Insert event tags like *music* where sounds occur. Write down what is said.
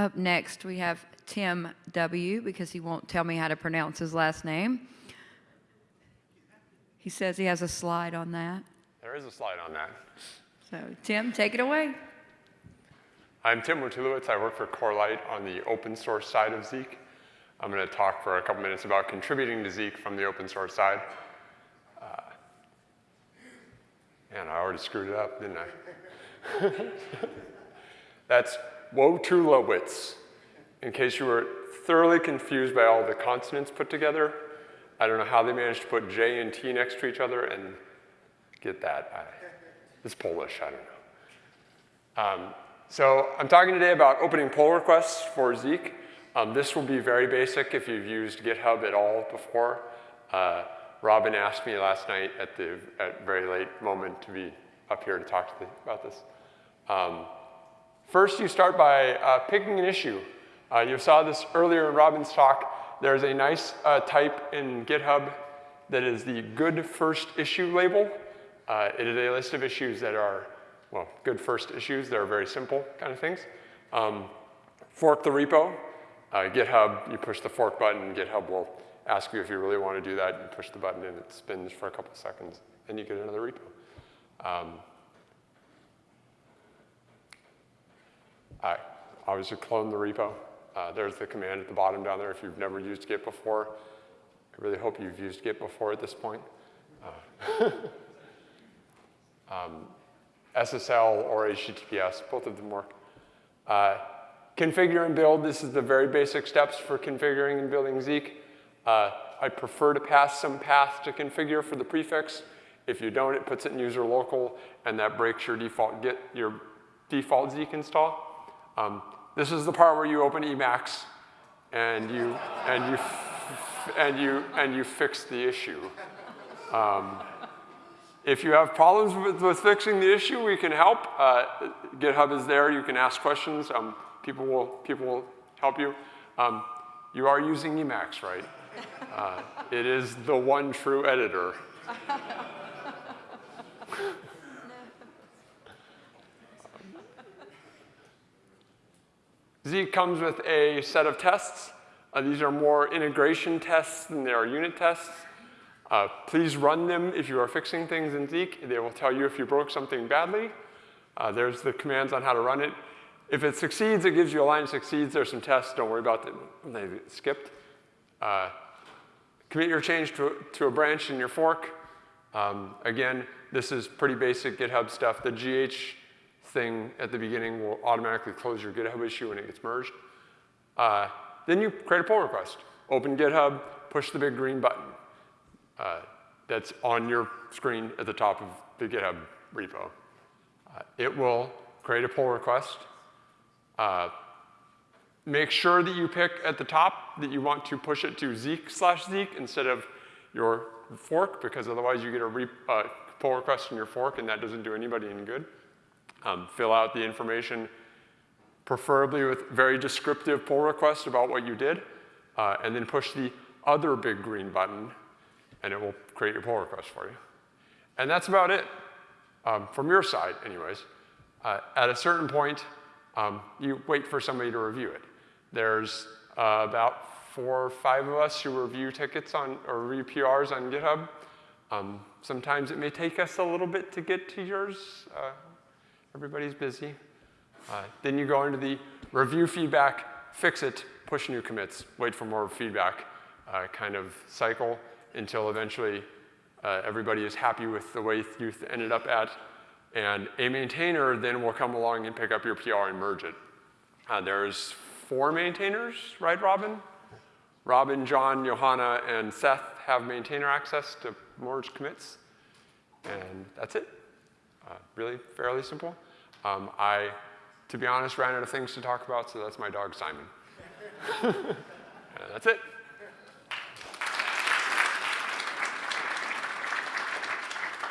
Up next, we have Tim W. because he won't tell me how to pronounce his last name. He says he has a slide on that. There is a slide on that. So, Tim, take it away. I'm Tim Wojtulewicz. I work for Corelight on the open source side of Zeek. I'm going to talk for a couple minutes about contributing to Zeek from the open source side. Uh, man, I already screwed it up, didn't I? *laughs* That's Wojtulewicz. In case you were thoroughly confused by all the consonants put together, I don't know how they managed to put J and T next to each other and get that. I, it's Polish, I don't know. Um, so I'm talking today about opening pull requests for Zeek. Um, this will be very basic if you've used GitHub at all before. Uh, Robin asked me last night at the at very late moment to be up here to talk to the, about this. Um, first, you start by uh, picking an issue. Uh, you saw this earlier in Robin's talk. There's a nice uh, type in GitHub that is the good first issue label. Uh, it is a list of issues that are well, good first issues. They're very simple kind of things. Um, fork the repo. Uh, GitHub, you push the fork button, GitHub will ask you if you really want to do that. You push the button and it spins for a couple seconds, and you get another repo. Um, I obviously clone the repo. Uh, there's the command at the bottom down there if you've never used Git before. I really hope you've used Git before at this point. Uh, *laughs* um, SSL or HTTPS, both of them work. Uh, configure and build, this is the very basic steps for configuring and building Zeek. Uh, I prefer to pass some path to configure for the prefix. If you don't, it puts it in user local, and that breaks your default Git, your default Zeek install. Um, this is the part where you open Emacs, and you and you and you and you fix the issue. Um, if you have problems with, with, fixing the issue, we can help. Uh, GitHub is there. You can ask questions. Um, people, will, people will help you. Um, you are using Emacs, right? Uh, it is the one true editor. *laughs* Zeek comes with a set of tests. Uh, these are more integration tests than they are unit tests. Uh, please run them if you are fixing things in Zeek. They will tell you if you broke something badly. Uh, there's the commands on how to run it. If it succeeds, it gives you a line succeeds. There's some tests. Don't worry about them. They skipped. Uh, commit your change to, to a branch in your fork. Um, again, this is pretty basic GitHub stuff. The GH thing at the beginning will automatically close your GitHub issue when it gets merged. Uh, then you create a pull request. Open GitHub, push the big green button uh, that's on your screen at the top of the GitHub repo. Uh, it will create a pull request. Uh, make sure that you pick at the top that you want to push it to Zeek slash Zeek instead of your fork, because otherwise you get a uh, pull request in your fork, and that doesn't do anybody any good. Um, fill out the information, preferably with very descriptive pull request about what you did, uh, and then push the other big green button and it will create your pull request for you. And that's about it, um, from your side anyways. Uh, at a certain point, um, you wait for somebody to review it. There's uh, about four or five of us who review tickets on, or review PRs on GitHub. Um, sometimes it may take us a little bit to get to yours. Uh, everybody's busy. Uh, then you go into the review feedback, fix it, push new commits, wait for more feedback uh, kind of cycle until eventually uh, everybody is happy with the way you ended up at. And a maintainer then will come along and pick up your PR and merge it. Uh, there's four maintainers, right, Robin? Robin, John, Johanna, and Seth have maintainer access to merge commits. And that's it. Uh, really fairly simple. Um, I, to be honest, ran out of things to talk about, so that's my dog, Simon. *laughs* that's it.